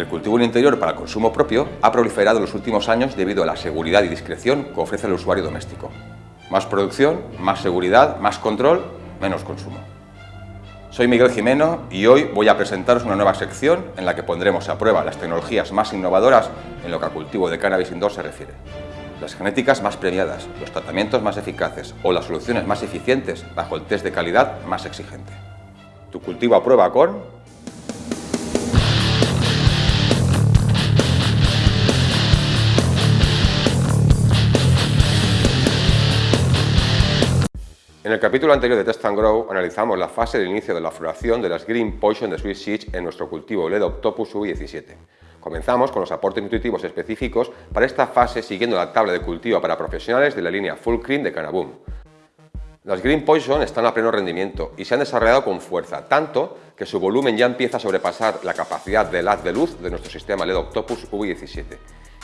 El cultivo en interior para consumo propio ha proliferado en los últimos años debido a la seguridad y discreción que ofrece el usuario doméstico. Más producción, más seguridad, más control, menos consumo. Soy Miguel Jimeno y hoy voy a presentaros una nueva sección en la que pondremos a prueba las tecnologías más innovadoras en lo que al cultivo de cannabis indoor se refiere. Las genéticas más premiadas, los tratamientos más eficaces o las soluciones más eficientes bajo el test de calidad más exigente. Tu cultivo a prueba con En el capítulo anterior de Test and Grow analizamos la fase de inicio de la floración de las Green Poison de Sweet Seeds en nuestro cultivo LED Octopus U17. Comenzamos con los aportes nutritivos específicos para esta fase siguiendo la tabla de cultivo para profesionales de la línea Full Cream de Canaboom. Las Green Poison están a pleno rendimiento y se han desarrollado con fuerza, tanto que su volumen ya empieza a sobrepasar la capacidad del haz de luz de nuestro sistema LED Octopus V17.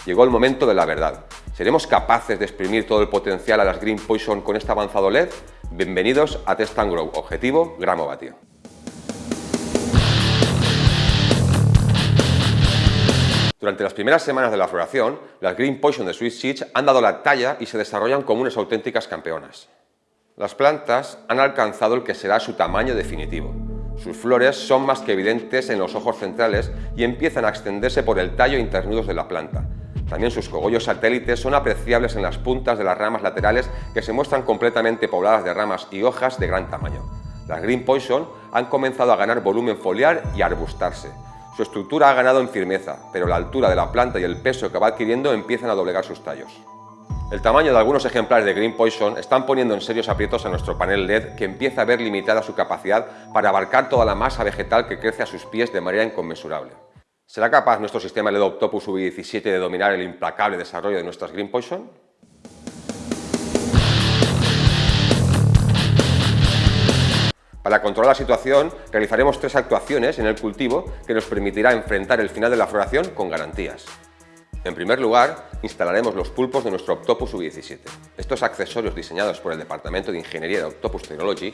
Llegó el momento de la verdad. ¿Seremos capaces de exprimir todo el potencial a las Green Poison con este avanzado LED? Bienvenidos a Test and Grow, objetivo gramo vatio. Durante las primeras semanas de la floración, las Green Poison de Sweet Seeds han dado la talla y se desarrollan como unas auténticas campeonas. Las plantas han alcanzado el que será su tamaño definitivo. Sus flores son más que evidentes en los ojos centrales y empiezan a extenderse por el tallo internudos de la planta. También sus cogollos satélites son apreciables en las puntas de las ramas laterales que se muestran completamente pobladas de ramas y hojas de gran tamaño. Las Green Poison han comenzado a ganar volumen foliar y a arbustarse. Su estructura ha ganado en firmeza, pero la altura de la planta y el peso que va adquiriendo empiezan a doblegar sus tallos. El tamaño de algunos ejemplares de Green Poison están poniendo en serios aprietos a nuestro panel LED que empieza a ver limitada su capacidad para abarcar toda la masa vegetal que crece a sus pies de manera inconmensurable. ¿Será capaz nuestro sistema LED Octopus V17 de dominar el implacable desarrollo de nuestras Green Poison? Para controlar la situación, realizaremos tres actuaciones en el cultivo que nos permitirá enfrentar el final de la floración con garantías. En primer lugar, instalaremos los pulpos de nuestro Octopus U17. Estos accesorios diseñados por el Departamento de Ingeniería de Octopus Technology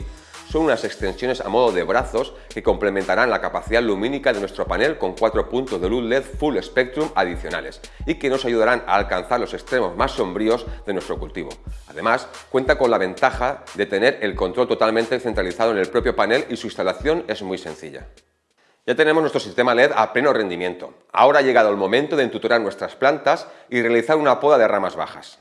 son unas extensiones a modo de brazos que complementarán la capacidad lumínica de nuestro panel con cuatro puntos de luz LED Full Spectrum adicionales y que nos ayudarán a alcanzar los extremos más sombríos de nuestro cultivo. Además, cuenta con la ventaja de tener el control totalmente centralizado en el propio panel y su instalación es muy sencilla. Ya tenemos nuestro sistema LED a pleno rendimiento. Ahora ha llegado el momento de entutorar nuestras plantas y realizar una poda de ramas bajas.